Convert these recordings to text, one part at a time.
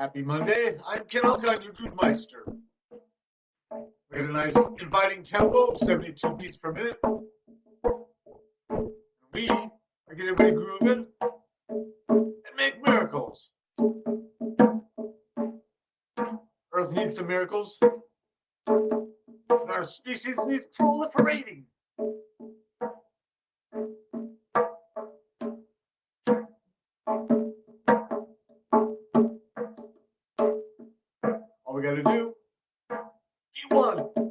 Happy Monday. I'm Ken Alcott, your Groove Meister. We got a nice inviting tempo of 72 beats per minute. We are getting ready grooving and make miracles. Earth needs some miracles. And our species needs proliferating. we got to do D1.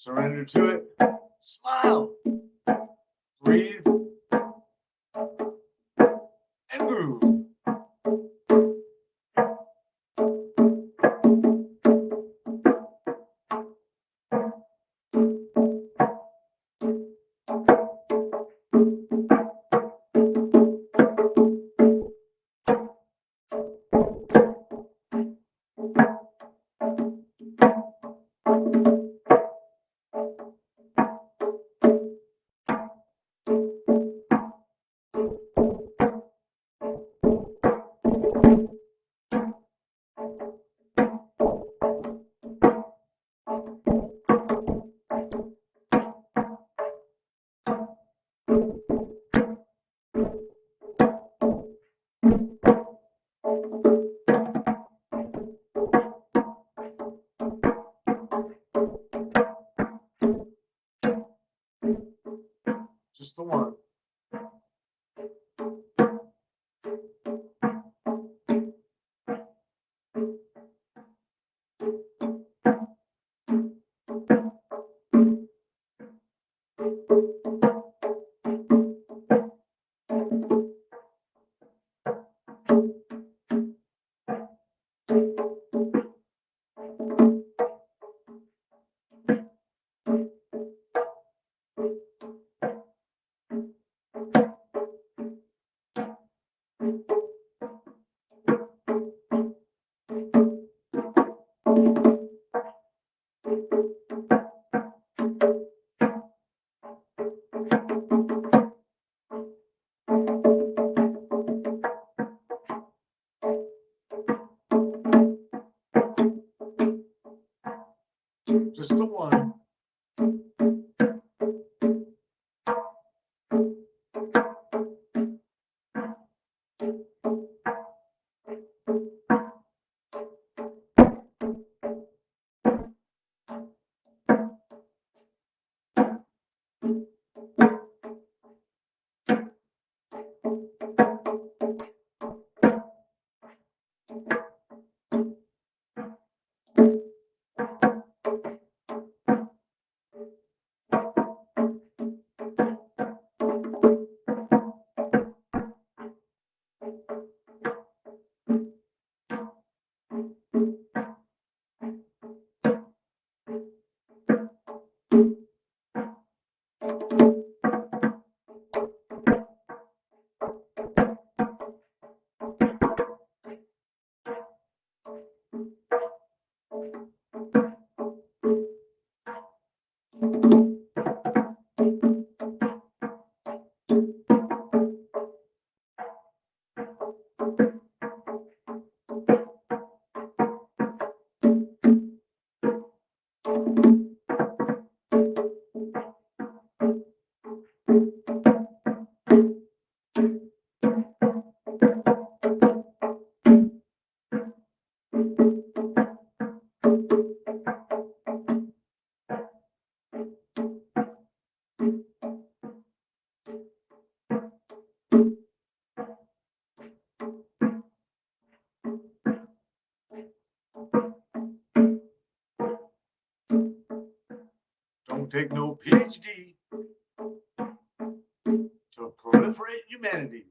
Surrender to it. Smile. Breathe. Just the one. Just Don't take no PhD to proliferate humanity.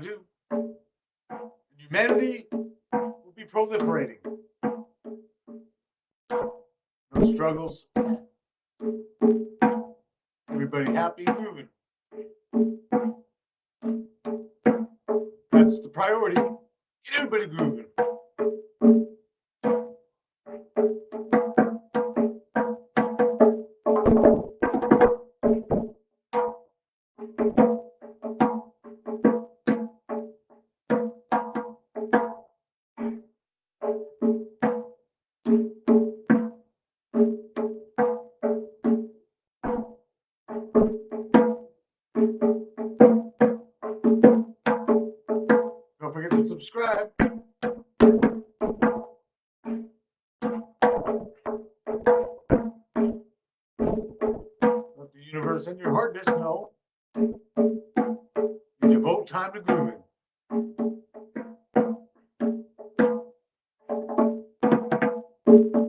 to do. Humanity will be proliferating. No struggles. Everybody happy, moving. That's the priority. Get everybody grooving. Subscribe. Let the universe and your hard disk know. You devote time to grooving. Grateful.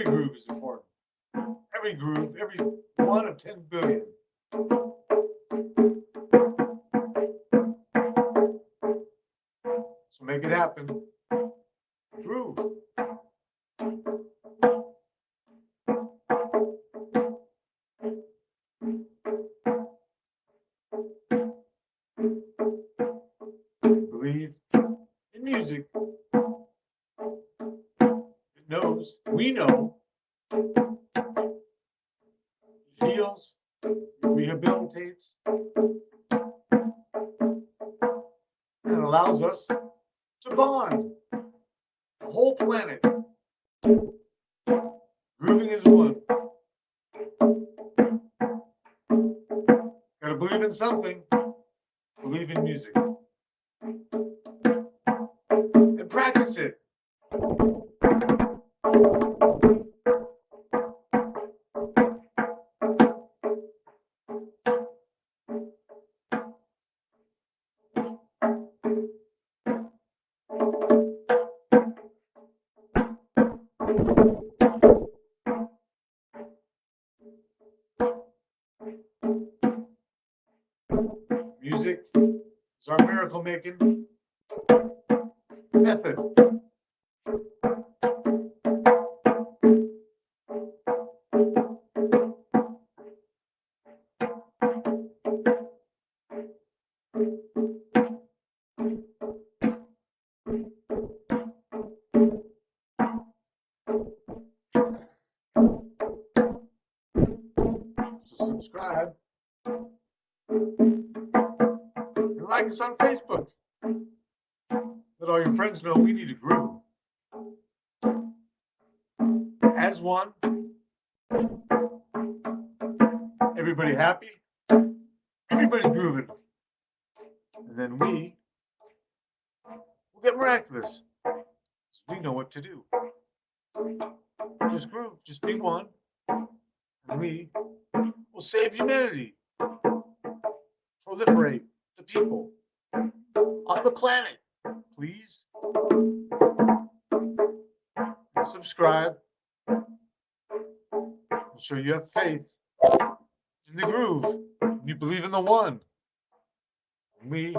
Every groove is important. Every groove, every one of 10 billion. So make it happen. Heals, rehabilitates, and allows us to bond. The whole planet. Grooving is one. Gotta believe in something. Believe in music. And practice it. Miracle making method. So subscribe us on Facebook. Let all your friends know we need a groove. As one. Everybody happy? Everybody's grooving. And then we will get miraculous. So we know what to do. Just groove, just be one. And we will save humanity. Proliferate the people on the planet. Please subscribe. Show you have faith in the groove. You believe in the one. We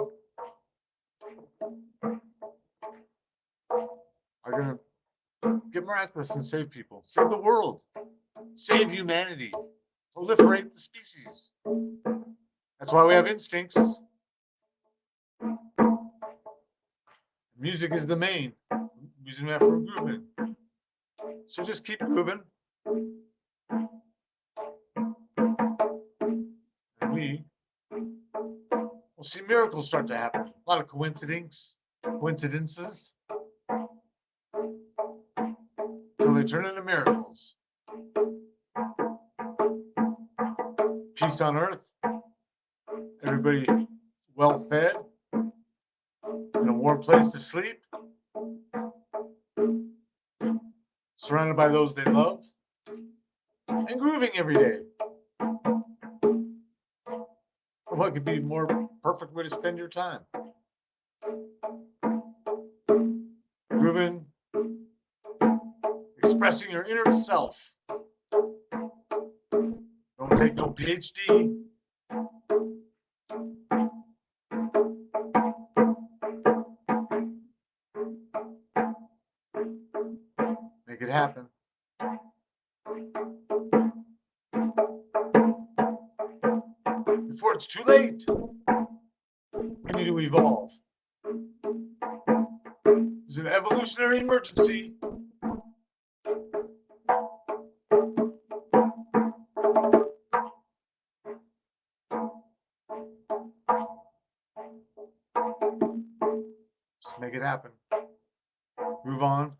are going to get miraculous and save people, save the world, save humanity, proliferate the species. That's why we have instincts. Music is the main. Using that for grooving. So just keep moving. And we will see miracles start to happen. A lot of coincidences, coincidences. Until they turn into miracles. Peace on earth. Everybody well fed. A warm place to sleep. surrounded by those they love, and grooving every day. What could be more perfect way to spend your time? Grooving, expressing your inner self. Don't take no PhD. It's too late. We need to evolve. It's an evolutionary emergency. Just make it happen. Move on.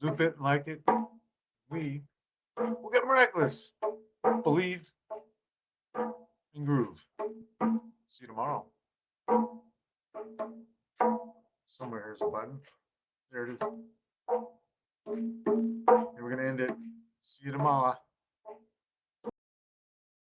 Loop it, like it. We will get miraculous. Believe tomorrow. Somewhere here's a button. There it is.